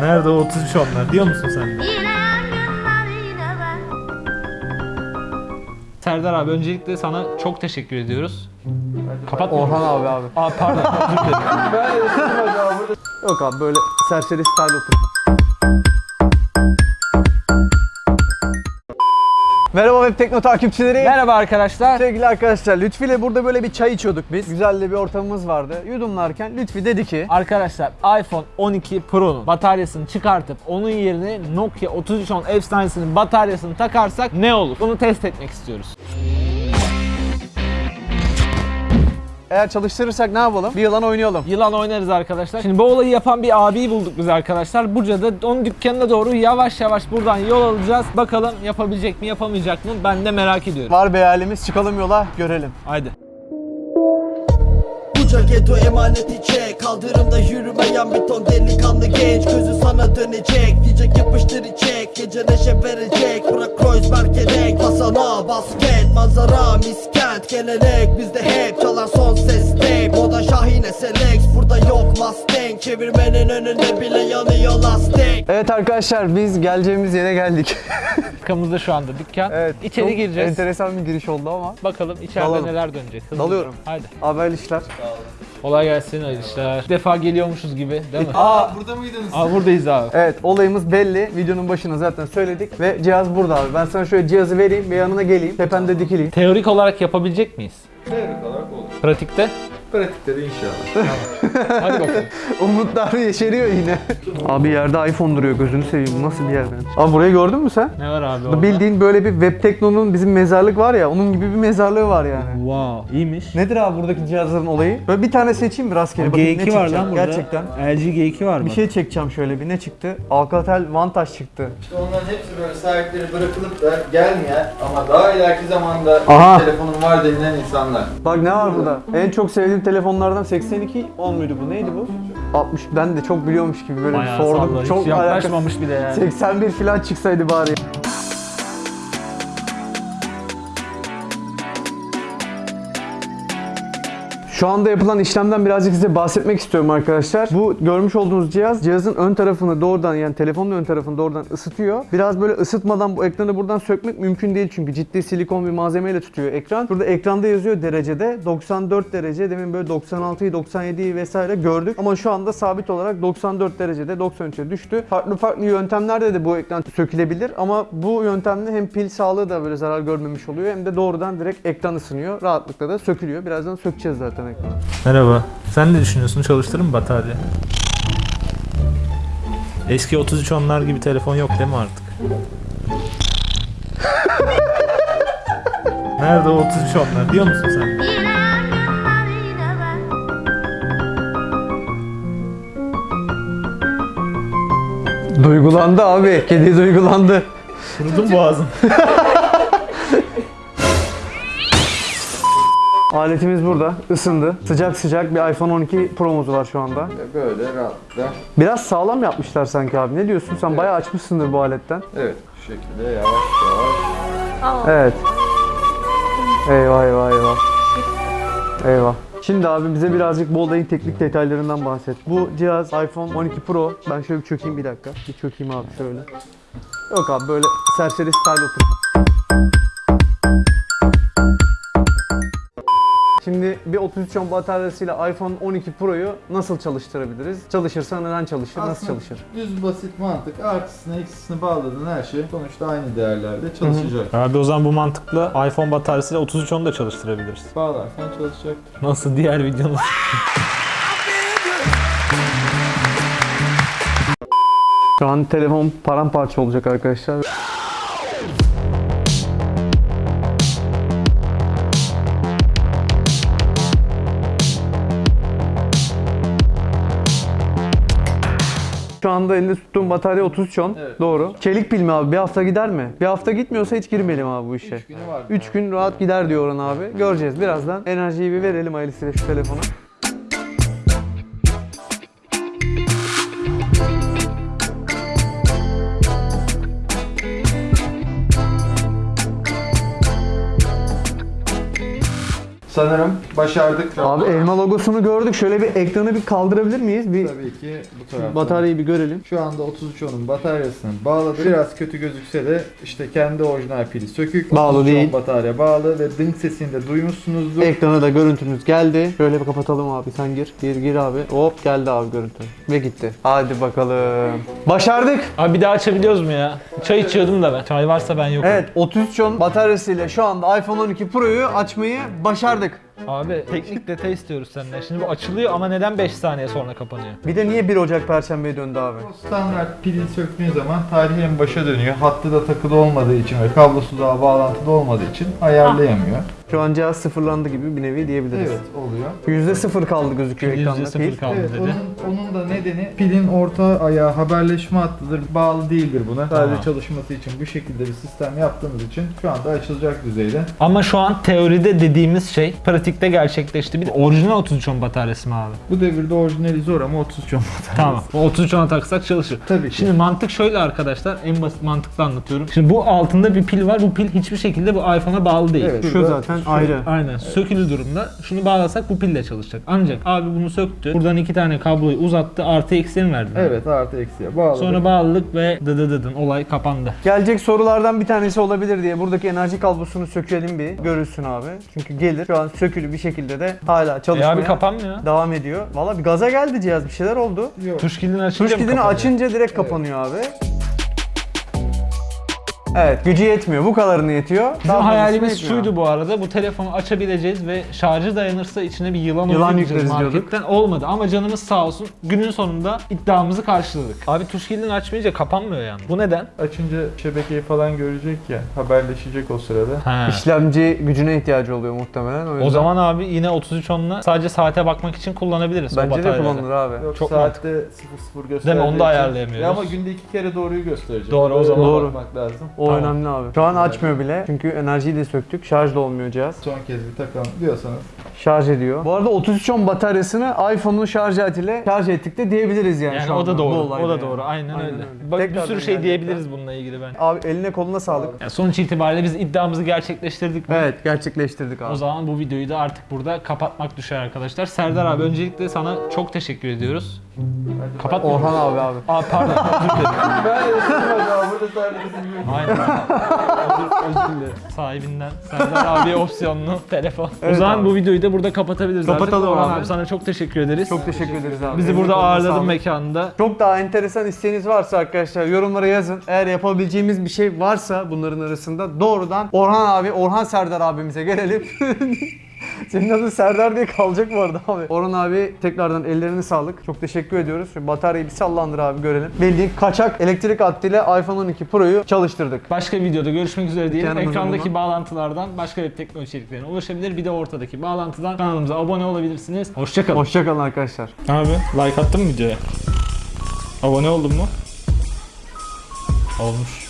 Nerede o 33 onlar diyor musun sen? Serdar abi öncelikle sana çok teşekkür ediyoruz. Kapat? Orhan abi abi. Aa pardon dilerim. Yok abi böyle serseri style otur. Merhaba Web Tekno takipçileri. Merhaba arkadaşlar. Sevgili arkadaşlar Lütfi ile burada böyle bir çay içiyorduk biz. Güzel de bir ortamımız vardı. Yudumlarken Lütfi dedi ki Arkadaşlar iPhone 12 Pro'nun bataryasını çıkartıp onun yerine Nokia 3310 efsanesinin bataryasını takarsak ne olur? Bunu test etmek istiyoruz. Eğer çalıştırırsak ne yapalım? Bir yılan oynayalım. Yılan oynarız arkadaşlar. Şimdi bu olayı yapan bir abiyi bulduk biz arkadaşlar. Buca'da onun dükkanına doğru yavaş yavaş buradan yol alacağız. Bakalım yapabilecek mi yapamayacak mı? Ben de merak ediyorum. Var bir hayalimiz çıkalım yola görelim. Haydi. Buca geto emaneti çek Kaldırımda yürümeyen bir ton delikanlı genç Gözü sana dönecek Diyecek yapıştır içek Gece neşe verecek Bırak Kreuzberg'e renk Basana basket Manzara miskent Gelenek bizde hep Çalar son ses tape Moda Şahine Selex Burada yok Mustang Çevirmenin önünde bile yanıyor lastik Evet arkadaşlar biz geleceğimiz yere geldik. Arkamızda şu anda dükkan. evet. İçeri çok gireceğiz. Enteresan bir giriş oldu ama. Bakalım içeride Dalalım. neler dönecek. Hızlıca. Dalıyorum. Haydi. Haber işler. Kolay gelsin hayırlı işler. Bir defa geliyormuşuz gibi değil mi? Aa Aa buradayız abi. Evet olayımız belli. Videonun başına zaten söyledik ve cihaz burada abi. Ben sana şöyle cihazı vereyim ve yanına geleyim. Tepende dikileyim. Teorik olarak yapabilecek miyiz? Teorik olarak olur. Pratikte? Pratikte de inşallah. Hadi bakalım. Umutlar yeşeriyor yine. abi yerde iPhone duruyor gözünü seveyim. Nasıl bir yer ben? Abi burayı gördün mü sen? Ne var abi orada? Bildiğin böyle bir web teknonun bizim mezarlık var ya onun gibi bir mezarlığı var yani. Wow, iyiymiş. Nedir abi buradaki cihazların olayı? Böyle bir tane seçeyim mi rastgele? bakayım ne G2 var çıkacak. lan burada. Gerçekten. LG G2 var mı? Bir şey çekeceğim şöyle bir ne çıktı? Alcatel Vantage çıktı. İşte onların hepsi böyle sahipleri bırakılıp da gelmeyen ama daha ileriki zamanda Aha. Telefonum var denilen insanlar. Bak ne var burada? En çok sevdiğim telefonlardan 82 10 muydu bu? Neydi bu? 60 ben de çok biliyormuş gibi böyle Bayağı sordum. salla, hiç Çok alakası- yaklaşmamış bile yani. 81 falan çıksaydı bari. Şu anda yapılan işlemden birazcık size bahsetmek istiyorum arkadaşlar. Bu görmüş olduğunuz cihaz cihazın ön tarafını doğrudan yani telefonun ön tarafını doğrudan ısıtıyor. Biraz böyle ısıtmadan bu ekranı buradan sökmek mümkün değil çünkü ciddi silikon bir malzemeyle tutuyor ekran. Burada ekranda yazıyor derecede 94 derece demin böyle 96'yı 97'yi vesaire gördük ama şu anda sabit olarak 94 derecede 93'e düştü. Farklı farklı yöntemlerde de bu ekran sökülebilir ama bu yöntemle hem pil sağlığı da böyle zarar görmemiş oluyor hem de doğrudan direkt ekran ısınıyor. Rahatlıkla da sökülüyor. Birazdan sökeceğiz zaten ekranı. Merhaba. Sen ne düşünüyorsun? Çalıştırır mı batarya? Eski 33 onlar gibi telefon yok değil mi artık? Nerede o 33 onlar diyor musun sen? Duygulandı abi. Kedi duygulandı. Kurudum boğazım. Aletimiz burada. ısındı. Sıcak sıcak bir iPhone 12 Pro'muz var şu anda. Böyle rahatlıkla Biraz sağlam yapmışlar sanki abi. Ne diyorsun? Sen bayağı açmışsındır bu aletten. evet şu şekilde yavaş yavaş Evet. Eyvah eyvah eyvah. Eyvah. Şimdi abi bize birazcık bu olayın teknik detaylarından bahset. Bu cihaz iPhone 12 Pro. Ben şöyle bir çökeyim bir dakika. Bir çökeyim abi şöyle. Yok abi böyle serseri style otur. Şimdi bir 33 ohm bataryasıyla iPhone 12 Pro'yu nasıl çalıştırabiliriz? Çalışırsa neden çalışır? Nasıl Aslında çalışır? Düz basit mantık artısını eksisini bağladığın her şey sonuçta aynı değerlerde çalışacak. Abi o zaman bu mantıkla iPhone bataryasıyla 33 onu da çalıştırabiliriz. Bağlarsan çalışacak. Nasıl diğer videonun? Şu an telefon paramparça olacak arkadaşlar. Şu anda elinde tuttuğum batarya 33 on. Evet. Doğru. Çelik pil mi abi? Bir hafta gider mi? Bir hafta gitmiyorsa hiç girmeyelim abi bu işe. Üç günü var. 3 gün rahat gider diyor Orhan abi. Göreceğiz birazdan. Enerjiyi bir verelim ailesiyle şu telefona. Sanırım başardık. Abi elma logosunu gördük. Şöyle bir ekranı bir kaldırabilir miyiz? Bir Tabii ki bu taraftan. bataryayı bir görelim. Şu anda 3310'un bataryasını bağladı. Biraz kötü gözükse de işte kendi orijinal pili sökük. Bağlı 3310 değil. batarya bağlı ve ding sesini de duymuşsunuzdur. Ekrana da görüntümüz geldi. Şöyle bir kapatalım abi sen gir. Gir gir abi. Hop geldi abi görüntü. Ve gitti. Hadi bakalım. Başardık. Abi bir daha açabiliyoruz mu ya? Çay içiyordum da ben. Çay varsa ben yokum. Evet 3310 bataryasıyla şu anda iPhone 12 Pro'yu açmayı başardık. Sadık. Abi teknik detay istiyoruz senden. Şimdi bu açılıyor ama neden 5 saniye sonra kapanıyor? Bir de niye 1 Ocak Perşembe'ye döndü abi? O standart pili söktüğün zaman tarihi en başa dönüyor. Hattı da takılı olmadığı için ve kablosu da bağlantıda olmadığı için ayarlayamıyor. Şu an cihaz sıfırlandı gibi bir nevi diyebiliriz. Evet oluyor. %0 kaldı gözüküyor ekranda. %0 pil. kaldı Evet, dedi. onun, onun da nedeni pilin orta ayağı haberleşme hattıdır. Bağlı değildir buna. Sadece Tamam. çalışması için bu şekilde bir sistem yaptığımız için şu anda açılacak düzeyde. Ama şu an teoride dediğimiz şey pratikte gerçekleşti. Bir de orijinal 3310 bataryası mı abi? Bu devirde orijinali zor ama 33 10 Tamam. O 3310'a taksak çalışır. Tabii ki. Şimdi mantık şöyle arkadaşlar. En basit mantıkla anlatıyorum. Şimdi bu altında bir pil var. Bu pil hiçbir şekilde bu iPhone'a bağlı değil. Evet. Şu zaten ayrı. Aynen. Sökülü durumda. Şunu bağlasak bu pille çalışacak. Ancak abi bunu söktü. Buradan iki tane kabloyu uzattı. Artı eksiği mi verdi? Evet artı eksiye bağladık. Sonra bağladık ve dıdı dıdın olay kapandı. Gelecek sorulardan bir tanesi olabilir diye buradaki enerji kablosunu sökelim bir görülsün abi. Çünkü gelir şu an sökülü bir şekilde de hala E çalışmaya abi kapanmıyor. devam ediyor. Valla bir gaza geldi cihaz bir şeyler oldu. Yok. Tuş kilidini açınca Tuş kilidini açınca direkt kapanıyor abi. Evet gücü yetmiyor. Bu kadarını yetiyor. Bizim Daha hayalimiz yetmiyor. şuydu bu arada. Bu telefonu açabileceğiz ve şarjı dayanırsa içine bir yılan, Yılan yükleriz diyorduk. marketten. Olmadı ama canımız sağ olsun. Günün sonunda iddiamızı karşıladık. Abi tuş kilidini açmayınca kapanmıyor yani. Bu neden? Açınca şebekeyi falan görecek ya. Haberleşecek o sırada. He. İşlemci gücüne ihtiyacı oluyor muhtemelen. O, O zaman abi yine 3310'la sadece saate bakmak için kullanabiliriz bence de kullanılır abi. Yok Çok saatte 00 gösterdiği onu da ayarlayamıyoruz. Ya ama günde iki kere doğruyu gösterecek. Doğru, o zaman. Doğru. bakmak lazım. O Tamam. önemli abi. Şu an açmıyor bile. Çünkü enerjiyi de söktük. Şarj da olmuyor cihaz. Son kez bir takalım diyorsanız. Şarj ediyor. Bu arada 3310 bataryasını iPhone'un şarj aletiyle şarj ettik de diyebiliriz yani, Yani şu o anda da doğru. O da yani. doğru. Aynen, Aynen öyle. öyle. Bak bir Tekrardan sürü şey geldik. diyebiliriz bununla ilgili ben. Abi eline koluna sağlık. Yani sonuç itibariyle biz iddiamızı gerçekleştirdik. mi? Evet gerçekleştirdik abi. O zaman bu videoyu da artık burada kapatmak düşer arkadaşlar. Serdar abi öncelikle sana çok teşekkür ediyoruz. Hadi Kapat Orhan abi abi. Aa pardon özür dilerim. Ben ısınmadım abi burada sadece bizim Aynen. özür, özür dilerim. Sahibinden Serdar abi opsiyonlu telefon. Evet o zaman abi. bu videoyu da burada kapatabiliriz Kapatalım artık. Orhan abi. abi. sana çok teşekkür ederiz. Çok teşekkür ederiz abi. Bizi burada ağırladın mekanda. Çok daha enteresan isteğiniz varsa arkadaşlar yorumlara yazın. Eğer yapabileceğimiz bir şey varsa bunların arasında doğrudan Orhan abi, Orhan Serdar abimize gelelim. Senin adın Serdar diye kalacak bu arada abi. Orhan abi tekrardan ellerine sağlık. Çok teşekkür ediyoruz. Şu bataryayı bir sallandır abi görelim. Bildiğin kaçak elektrik hattıyla iPhone 12 Pro'yu çalıştırdık. Başka videoda görüşmek üzere diyelim. Kendinize Ekrandaki bağlantılardan başka web teknoloji içeriklerine ulaşabilir. Bir de ortadaki bağlantıdan kanalımıza abone olabilirsiniz. Hoşçakalın. Hoşçakalın arkadaşlar. Abi like attın mı videoya? Abone oldun mu? Olmuş.